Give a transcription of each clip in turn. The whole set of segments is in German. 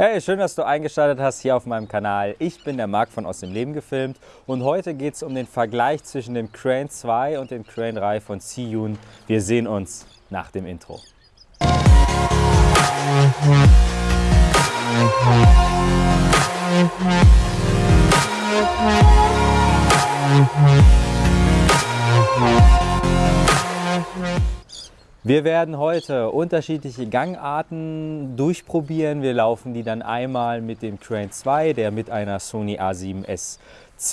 Hey, schön, dass du eingeschaltet hast hier auf meinem Kanal. Ich bin der Marc von Aus dem Leben gefilmt und heute geht es um den Vergleich zwischen dem Crane 2 und dem Crane 3 von Siyun. Wir sehen uns nach dem Intro. Wir werden heute unterschiedliche Gangarten durchprobieren. Wir laufen die dann einmal mit dem Crane 2, der mit einer Sony A7S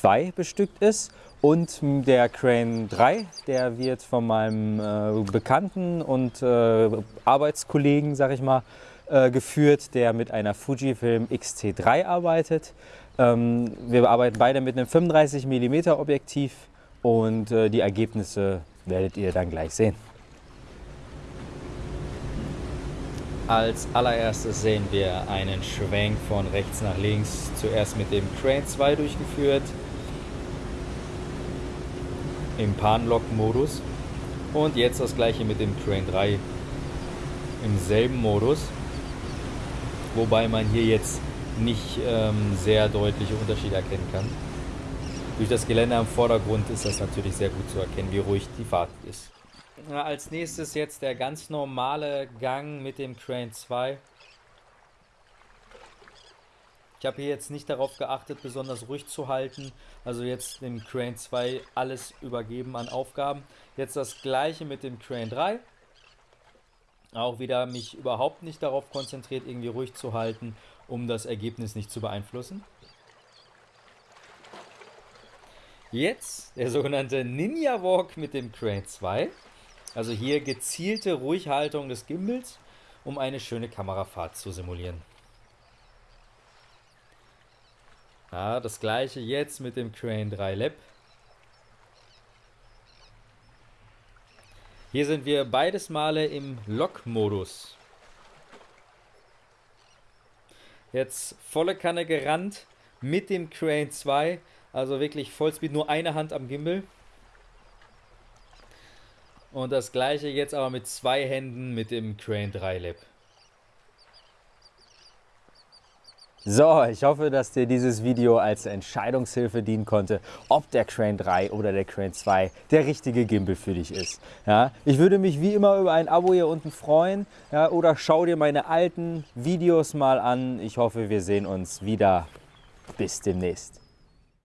II bestückt ist. Und der Crane 3, der wird von meinem äh, Bekannten und äh, Arbeitskollegen, sag ich mal, äh, geführt, der mit einer Fujifilm X-T3 arbeitet. Ähm, wir arbeiten beide mit einem 35 mm Objektiv und äh, die Ergebnisse werdet ihr dann gleich sehen. Als allererstes sehen wir einen Schwenk von rechts nach links, zuerst mit dem Crane 2 durchgeführt, im Panlock-Modus und jetzt das gleiche mit dem Crane 3 im selben Modus, wobei man hier jetzt nicht ähm, sehr deutliche Unterschiede erkennen kann. Durch das Gelände am Vordergrund ist das natürlich sehr gut zu erkennen, wie ruhig die Fahrt ist. Als nächstes jetzt der ganz normale Gang mit dem Crane 2. Ich habe hier jetzt nicht darauf geachtet, besonders ruhig zu halten. Also jetzt dem Crane 2 alles übergeben an Aufgaben. Jetzt das gleiche mit dem Crane 3. Auch wieder mich überhaupt nicht darauf konzentriert, irgendwie ruhig zu halten, um das Ergebnis nicht zu beeinflussen. Jetzt der sogenannte Ninja Walk mit dem Crane 2. Also hier gezielte Ruhighaltung des Gimbals, um eine schöne Kamerafahrt zu simulieren. Ja, das gleiche jetzt mit dem Crane 3 Lab. Hier sind wir beides Male im Lock-Modus. Jetzt volle Kanne gerannt mit dem Crane 2, also wirklich Vollspeed, nur eine Hand am Gimbal. Und das gleiche jetzt aber mit zwei Händen mit dem Crane 3 Lab. So, ich hoffe, dass dir dieses Video als Entscheidungshilfe dienen konnte, ob der Crane 3 oder der Crane 2 der richtige Gimbal für dich ist. Ja, ich würde mich wie immer über ein Abo hier unten freuen ja, oder schau dir meine alten Videos mal an. Ich hoffe, wir sehen uns wieder. Bis demnächst.